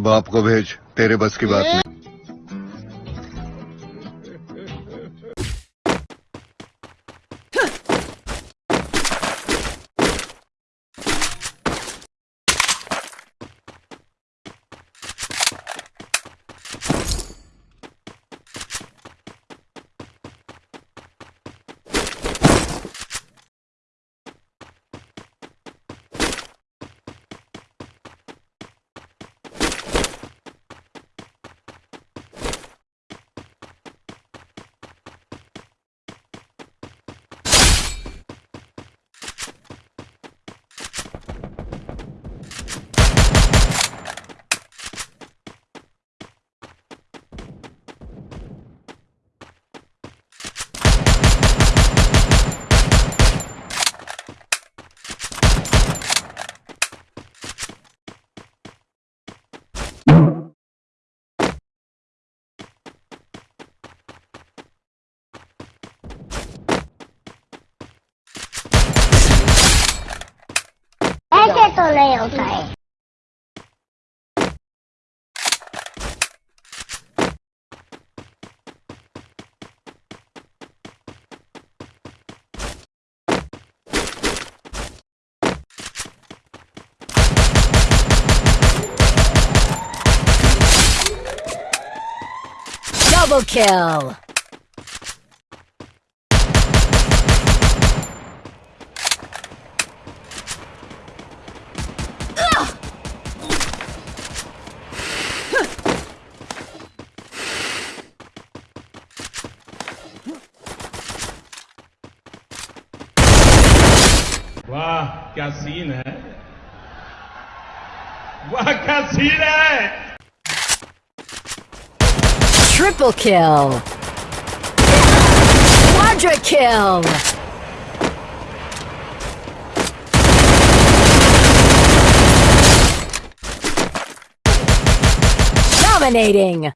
बाप को भेज तेरे बस की बात नहीं। होता है Double kill! वाह क्या सीन है? वाह क्या सीन है? ट्रिपल किल किल डोमिनेटिंग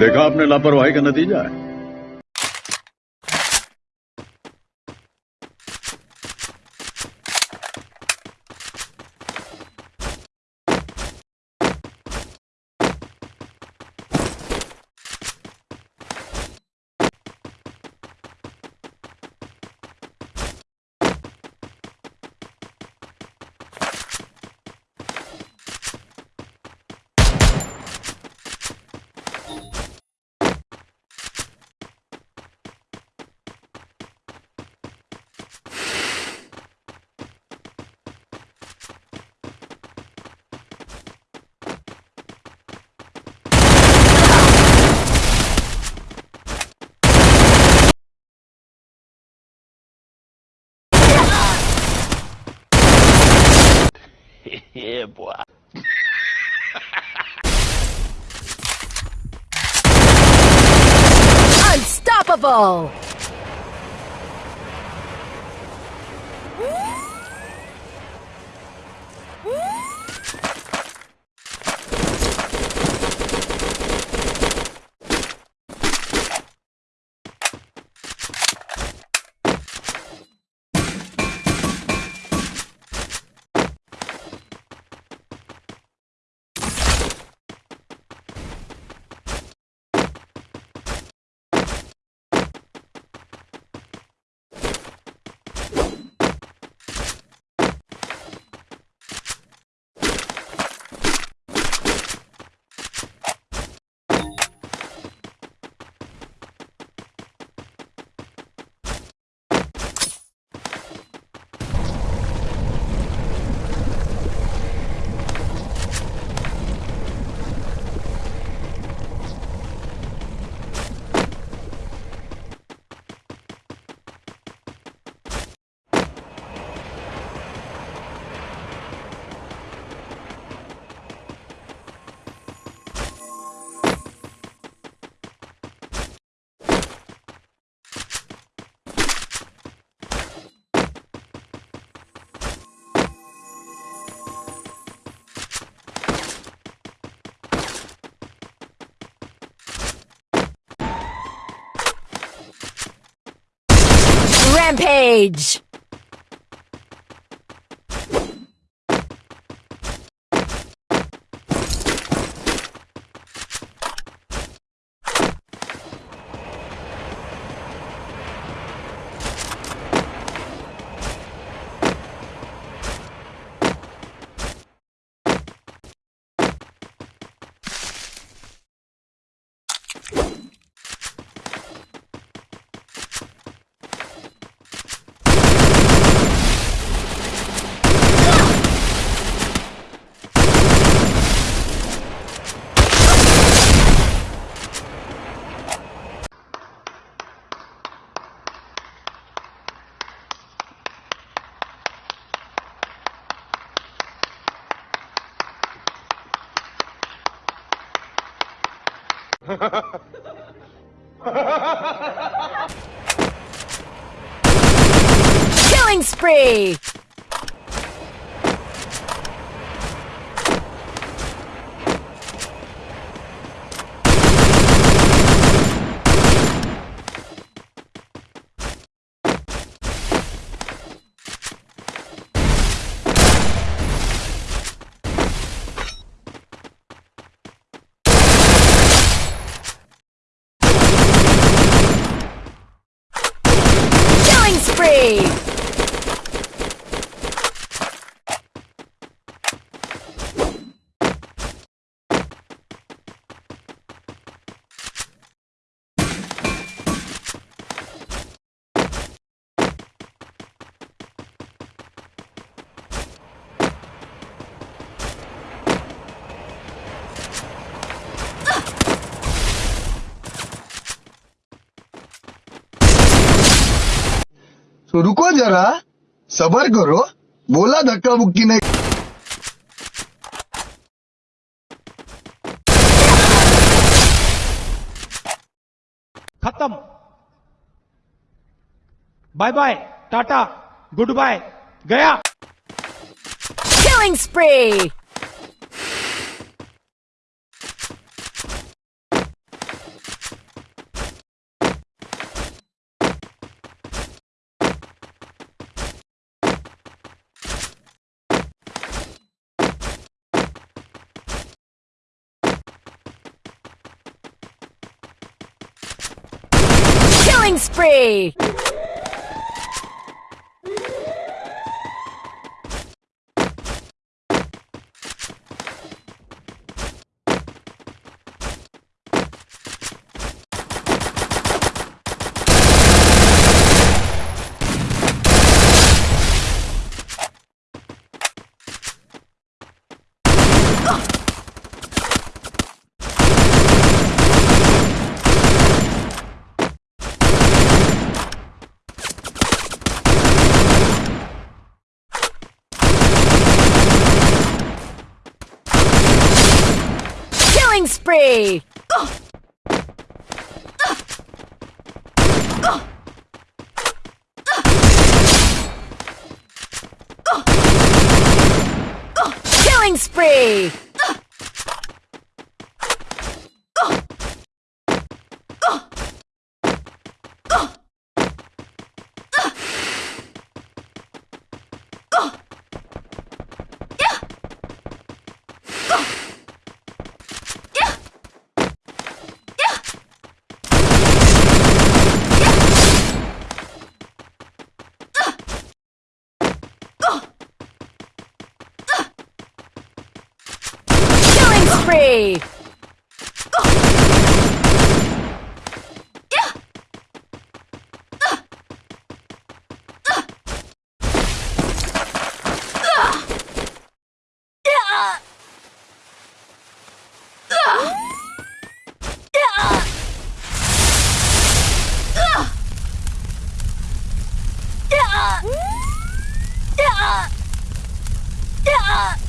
देखा आपने लापरवाही का नतीजा है। Unstoppable! Rampage! you Killing spree! Killing तो रुको जरा सबर करो बोला धक्का मुक्की नहीं। खत्म। Bye bye Tata goodbye गया। Killing spree! Spree! Killing spree! Killing spree! あっ。